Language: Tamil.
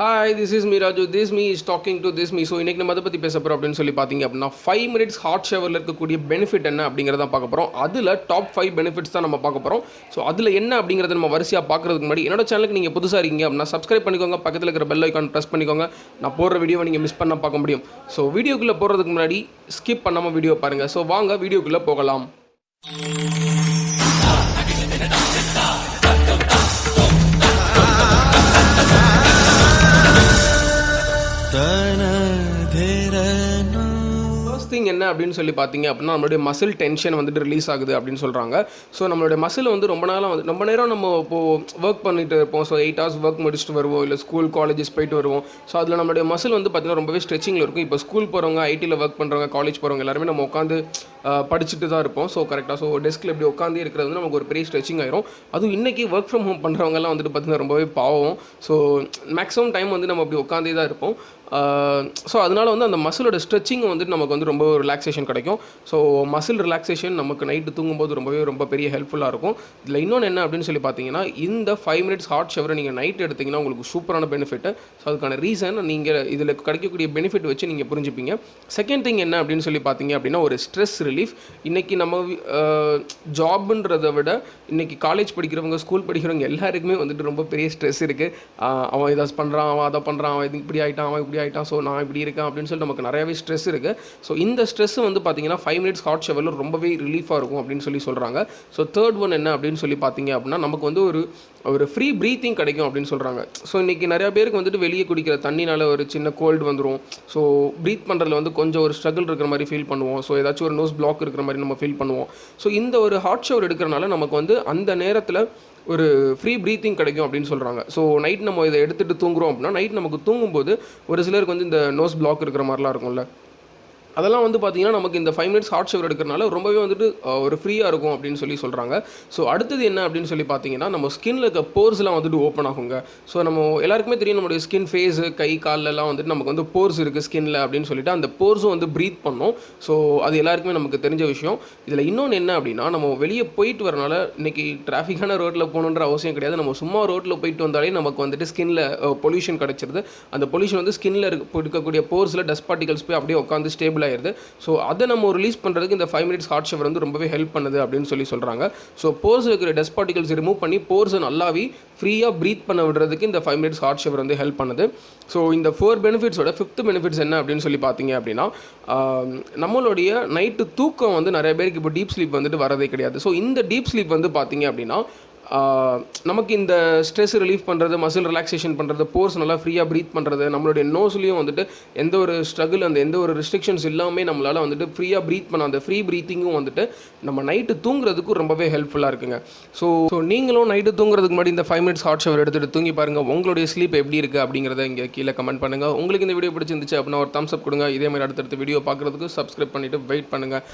Hi this is me Raju this me is talking to this me so இன்றைக்கி நம்ம அதை பற்றி பேச போகிறோம் அப்படின்னு சொல்லி பார்த்தீங்க அப்படின்னா ஃபைவ் மினிட்ஸ் ஹாட் ஷவரில் இருக்கக்கூடிய பெனிஃபிட் என்ன அப்படிங்கிறத பார்க்க போகிறோம் அதில் டாப் ஃபைவ் பெனிஃபிட்ஸ் தான் நம்ம பார்க்க போகிறோம் ஸோ அதில் என்ன அப்படிங்கிறத நம்ம வரிசையாக பார்க்குறதுக்கு முன்னாடி என்னோட சேனலுக்கு நீங்கள் புதுசாக இருக்கீங்க அப்படின்னா சப்ஸ்கிரைப் பண்ணிக்கோங்க. பக்கத்தில் இருக்கிற பெல் ஐக்கான் ப்ரெஸ் பண்ணிக்கோங்க. நான் போடுற வீடியோவை நீங்கள் மிஸ் பண்ண பார்க்க முடியும். ஸோ வீடியோக்குள்ளே போகிறதுக்கு முன்னாடி ஸ்கிப் பண்ணாமல் வீடியோ பாருங்கள் ஸோ வாங்க வீடியோக்குள்ளே போகலாம். ஃபர்ஸ்ட் திங் என்ன அப்படின்னு சொல்லி பார்த்தீங்க அப்படின்னா நம்மளுடைய மசில் டென்ஷன் வந்துட்டு ரிலீஸ் ஆகுது அப்படின்னு சொல்கிறாங்க ஸோ நம்மளுடைய மசில் வந்து ரொம்ப நாளாக வந்து ரொம்ப நேரம் நம்ம இப்போது ஒர்க் பண்ணிட்டு இருப்போம். ஸோ எயிட் ஹவர்ஸ் ஒர்க் முடிச்சுட்டு வருவோம். இல்லை ஸ்கூல் காலேஜஸ் போயிட்டு வருவோம். ஸோ அதில் நம்மளுடைய மசில் வந்து பார்த்திங்கன்னா ரொம்பவே ஸ்ட்ரெச்சிங்கில் இருக்கும். இப்போ ஸ்கூல் போகிறவங்க ஐடியில் ஒர்க் பண்ணுறவங்க காலேஜ் போகிறவங்க எல்லாருமே நம்ம உட்காந்து படிச்சுட்டு தான் இருப்போம். ஸோ கரெக்டாக ஸோ டெஸ்க்கில் இப்படி உட்காந்து இருக்கிறது வந்து நமக்கு ஒரு பெரிய ஸ்ட்ரெச்சிங் ஆயிரும். அதுவும் இன்றைக்கி ஒர்க் ஃப்ரம் ஹோம் பண்ணுறவங்கலாம் வந்துட்டு பார்த்திங்கன்னா ரொம்பவே பாவம். ஸோ மேக்ஸிமம் டைம் வந்து நம்ம அப்படி உட்காந்தே தான் இருப்போம். ஸோ அதனால் வந்து அந்த மசிலோட ஸ்ட்ரெச்சிங் வந்துட்டு நமக்கு வந்து ரொம்ப ரிலாக்ஸேஷன் கிடைக்கும். ஸோ மசில் ரிலாக்ஸேஷன் நமக்கு நைட்டு தூங்கும்போது ரொம்பவே ரொம்ப பெரிய ஹெல்ப்ஃபுல்லாக இருக்கும். இதில் இன்னொன்று என்ன அப்படின்னு சொல்லி பார்த்தீங்கன்னா இந்த ஃபைவ் மினிட்ஸ் ஹாட் ஷவரை நீங்கள் நைட் எடுத்திங்கன்னா உங்களுக்கு சூப்பரான பெனிஃபிட் ஸோ அதுக்கான ரீசன் நீங்கள் இதில் கிடைக்கக்கூடிய பெனிஃபிட் வச்சு நீங்கள் புரிஞ்சுப்பீங்க. செகண்ட் திங் என்ன அப்படின்னு சொல்லி பார்த்தீங்க அப்படின்னா ஒரு ஸ்ட்ரெஸ் ரிலீஃப் இன்றைக்கி நம்ம ஜாப்ன்றதை விட இன்றைக்கி காலேஜ் படிக்கிறவங்க ஸ்கூல் படிக்கிறவங்க எல்லாருக்குமே வந்துட்டு ரொம்ப பெரிய ஸ்ட்ரெஸ் இருக்குது அவன் இதை பண்ணுறான் அவன் அதை பண்ணுறான் அவன் இது இப்படி ஆகிட்டான் அவன் இப்படி ஆகிட்டான் ஸோ நான் இப்படி இருக்கேன் அப்படின்னு சொல்லிட்டு நமக்கு நிறையவே ஸ்ட்ரெஸ் இருக்குது ஸோ இந்த ஸ்ட்ரெஸ் வந்து பார்த்தீங்கன்னா ஃபைவ் மினிட்ஸ் ஹாட் ஷவரில் ரொம்பவே ரிலீஃபாக இருக்கும் அப்படின்னு சொல்லி சொல்கிறாங்க ஸோ தேர்ட் ஒன் என்ன அப்படின்னு சொல்லி பார்த்தீங்க அப்படின்னா நமக்கு வந்து ஒரு ஒரு ஃப்ரீ ப்ரீத்திங் கிடைக்கும் அப்படின்னு சொல்கிறாங்க ஸோ இன்றைக்கி நிறையா பேருக்கு வந்துட்டு வெளியே குடிக்கிற தண்ணினால் ஒரு சின்ன கோல்டு வந்துடும் ஸோ ப்ரீத் பண்ணுறதுல வந்து கொஞ்சம் ஒரு ஸ்ட்ரகிள் இருக்கிற மாதிரி ஃபீல் பண்ணுவோம். ஸோ ஏதாச்சும் ஒரு நோஸ் பிளாக் இருக்கிற மாதிரி நம்ம ஃபீல் பண்ணுவோம். ஸோ இந்த ஒரு ஹாட் ஷவர் எடுக்கிறனால நமக்கு வந்து அந்த நேரத்தில் ஒரு ஃப்ரீ ப்ரீத்திங் கிடைக்கும் அப்படின்னு சொல்கிறாங்க ஸோ நைட் நம்ம இதை எடுத்துகிட்டு தூங்குறோம் அப்படின்னா நைட் நமக்கு தூங்கும்போது ஒரு சிலருக்கு வந்து இந்த நோஸ் பிளாக் இருக்கிற மாதிரிலாம் இருக்கும்ல. அதெல்லாம் வந்து பார்த்திங்கன்னா நமக்கு இந்த ஃபைவ் மினிட்ஸ் ஹாட் ஷவர் எடுக்கிறனால ரொம்பவே வந்துட்டு ஒரு ஃப்ரீயாக இருக்கும் அப்படின்னு சொல்லி சொல்கிறாங்க ஸோ அடுத்தது என்ன அப்படின்னு சொல்லி பார்த்தீங்கன்னா நம்ம ஸ்கின்ல இருக்க போர்ஸ்லாம் வந்துட்டு ஓப்பன் ஆகுங்க. ஸோ நம்ம எல்லாருக்குமே தெரியும் நம்மளுடைய ஸ்கின் ஃபேஸு கை காலெல்லாம் வந்துட்டு நமக்கு வந்து போர்ஸ் இருக்குது ஸ்கின்ல அப்படின்னு சொல்லிட்டு அந்த போர்ஸும் வந்து ப்ரீத் பண்ணும். ஸோ அது எல்லாருக்குமே நமக்கு தெரிஞ்ச விஷயம். இதில் இன்னொன்று என்ன அப்படின்னா நம்ம வெளியே போயிட்டு வரனால இன்றைக்கி டிராஃபிக்கான ரோட்டில் போகணுன்ற அவசியம் கிடையாது. நம்ம சும்மா ரோட்டில் போயிட்டு வந்தாலே நமக்கு வந்துட்டு ஸ்கின்ல பொல்யூஷன் கிடச்சிருது. அந்த பொல்யூஷன் வந்து ஸ்கின்ல இருக்க இருக்கக்கூடிய போர்ஸில் டஸ்ட் பார்ட்டிகல்ஸ் போய் அப்படியே உட்காந்து ஸ்டேபிள் ஆயிருது. ஸோ அதை நம்ம ரிலீஸ் பண்ணுறதுக்கு இந்த ஃபைவ் மினிட்ஸ் ஹாட் ஷவர் வந்து ரொம்பவே ஹெல்ப் பண்ணுது அப்படின்னு சொல்லி சொல்கிறாங்க ஸோ போர்ஸ் இருக்கிற டஸ்ட் பார்ட்டிகல்ஸ் ரிமூவ் பண்ணி போர்ஸை நல்லாவே ஃப்ரீயாக ப்ரீத் பண்ண விடுறதுக்கு இந்த ஃபைவ் மினிட்ஸ் ஹாட் ஷவர் வந்து ஹெல்ப் பண்ணுது. ஸோ இந்த ஃபோர் பெனிஃபிட்ஸோட ஃபிஃப்த் பெனிஃபிட்ஸ் என்ன அப்படின்னு சொல்லி பார்த்தீங்க அப்படின்னா நம்மளுடைய நைட்டு தூக்கம் வந்து நிறைய பேருக்கு இப்போ டீப் ஸ்லீப் வந்துட்டு வரதே கிடையாது. ஸோ இந்த டீப் ஸ்லீப் வந்து பார்த்தீங்க அப்படின்னா நமக்கு இந்த ஸ்ட்ரெஸ் ரிலீஃப் பண்ணுறது மசில் ரிலாக்ஸேஷன் பண்ணுறது போர்ஸ் நல்லா ஃப்ரீயாக ப்ரீத் பண்ணுறது நம்மளுடைய நோஸ்லேயும் வந்துட்டு எந்த ஒரு ஸ்ட்ரகிள் அந்த எந்த ஒரு ரெஸ்ட்ரிக்ஷன்ஸ் இல்லாமல் நம்மளால் வந்துட்டு ஃப்ரீயாக ப்ரீத் பண்ண அந்த ஃப்ரீ ப்ரீத்திங்கும் வந்துட்டு நம்ம நைட்டு தூங்குறதுக்கும் ரொம்பவே ஹெல்ப்ஃபுல்லாக இருக்குங்க. ஸோ ஸோ நீங்களும் நைட்டு தூங்குறதுக்கு முன்னாடி இந்த ஃபைவ் மினிட்ஸ் ஹாட் ஷவர் எடுத்துகிட்டு தூங்கி பாருங்கள் உங்களுடைய ஸ்லீப் எப்படி இருக்குது அப்படிங்கிறத இங்கே கீழே கமெண்ட் பண்ணுங்கள் உங்களுக்கு இந்த வீடியோ பிடிச்சிருந்துச்சு அப்படின்னா ஒரு தம்ஸ் அப் கொடுங்க. இதே மாதிரி அடுத்தடுத்த வீடியோ பார்க்குறதுக்கு சப்ஸ்கிரைப் பண்ணிவிட்டு வெயிட் பண்ணுங்கள்